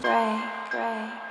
pray, pray.